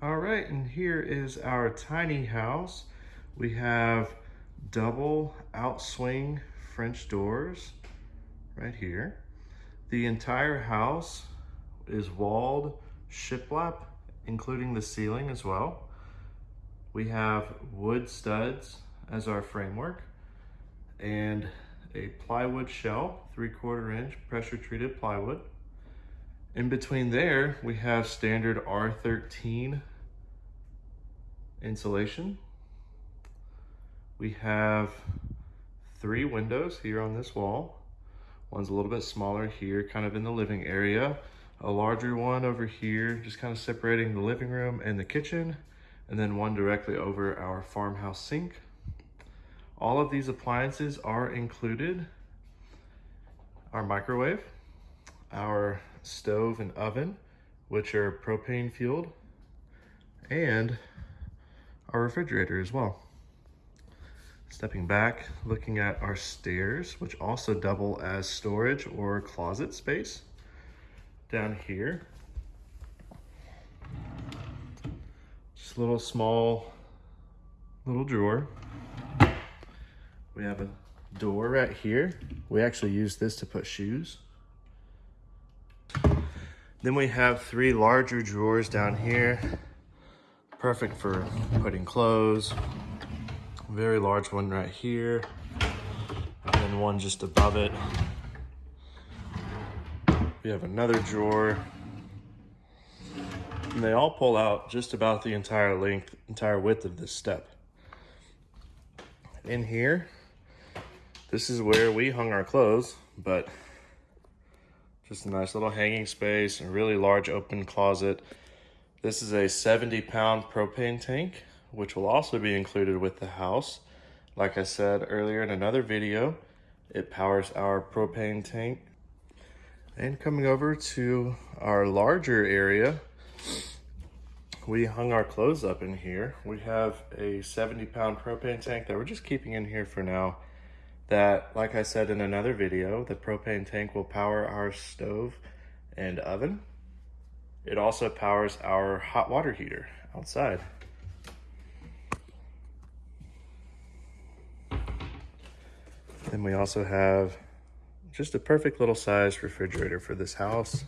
All right, and here is our tiny house. We have double outswing French doors right here. The entire house is walled shiplap, including the ceiling as well. We have wood studs as our framework and a plywood shell, three quarter inch pressure treated plywood. In between there, we have standard R13 insulation. We have three windows here on this wall. One's a little bit smaller here, kind of in the living area. A larger one over here, just kind of separating the living room and the kitchen. And then one directly over our farmhouse sink. All of these appliances are included. Our microwave, our stove and oven, which are propane fueled, and our refrigerator as well. Stepping back, looking at our stairs, which also double as storage or closet space. Down here, just a little small, little drawer. We have a door right here. We actually use this to put shoes. Then we have three larger drawers down here. Perfect for putting clothes. Very large one right here. And then one just above it. We have another drawer. And they all pull out just about the entire length, entire width of this step. In here, this is where we hung our clothes, but just a nice little hanging space, a really large open closet. This is a 70 pound propane tank, which will also be included with the house. Like I said earlier in another video, it powers our propane tank. And coming over to our larger area, we hung our clothes up in here. We have a 70 pound propane tank that we're just keeping in here for now that, like I said in another video, the propane tank will power our stove and oven. It also powers our hot water heater outside. Then we also have just a perfect little size refrigerator for this house.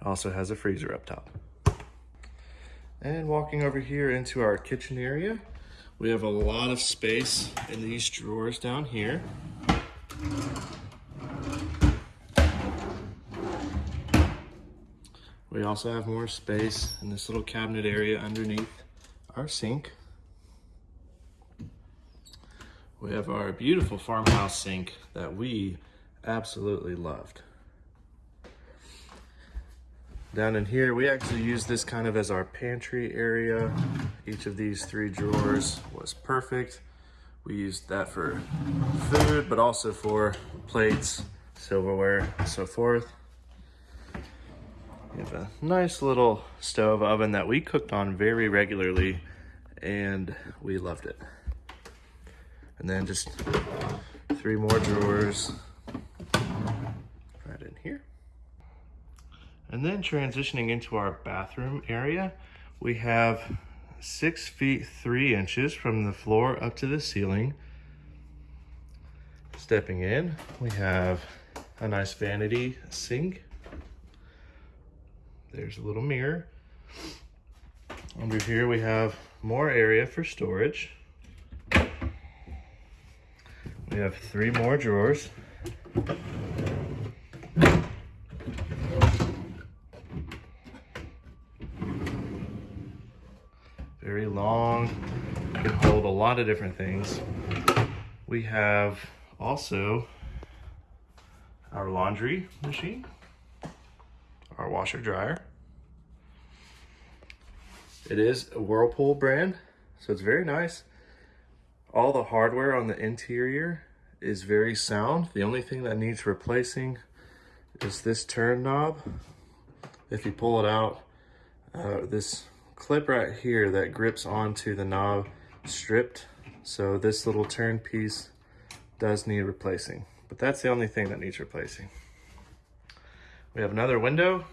It also has a freezer up top. And walking over here into our kitchen area, we have a lot of space in these drawers down here. We also have more space in this little cabinet area underneath our sink. We have our beautiful farmhouse sink that we absolutely loved. Down in here, we actually use this kind of as our pantry area. Each of these three drawers was perfect. We used that for food, but also for plates, silverware, and so forth. We have a nice little stove oven that we cooked on very regularly and we loved it. And then just three more drawers right in here. And then transitioning into our bathroom area, we have six feet three inches from the floor up to the ceiling. Stepping in, we have a nice vanity sink. There's a little mirror. Under here we have more area for storage. We have three more drawers. Very long, can hold a lot of different things. We have also our laundry machine, our washer dryer. It is a Whirlpool brand, so it's very nice. All the hardware on the interior is very sound. The only thing that needs replacing is this turn knob. If you pull it out, uh, this clip right here that grips onto the knob stripped. So this little turn piece does need replacing, but that's the only thing that needs replacing. We have another window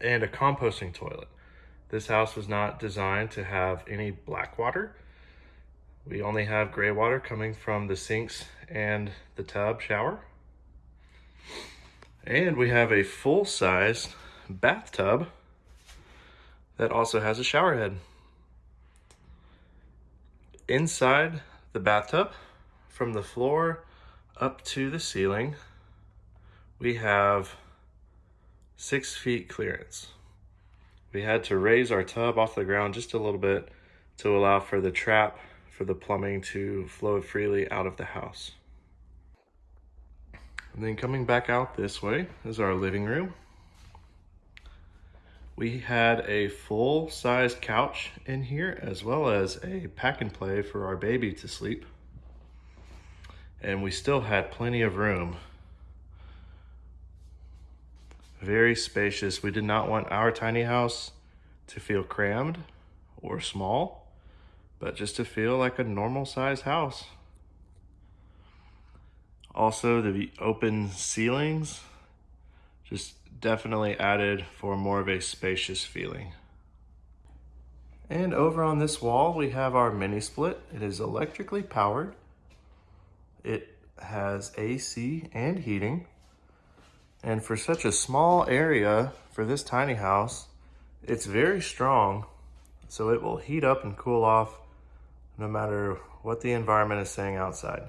and a composting toilet. This house was not designed to have any black water. We only have gray water coming from the sinks and the tub shower. And we have a full-size bathtub that also has a shower head. Inside the bathtub, from the floor up to the ceiling, we have six feet clearance. We had to raise our tub off the ground just a little bit to allow for the trap for the plumbing to flow freely out of the house. And then coming back out this way is our living room. We had a full size couch in here as well as a pack and play for our baby to sleep. And we still had plenty of room. Very spacious. We did not want our tiny house to feel crammed or small, but just to feel like a normal size house. Also, the open ceilings just definitely added for more of a spacious feeling. And over on this wall, we have our mini split. It is electrically powered. It has AC and heating. And for such a small area for this tiny house, it's very strong. So it will heat up and cool off no matter what the environment is saying outside.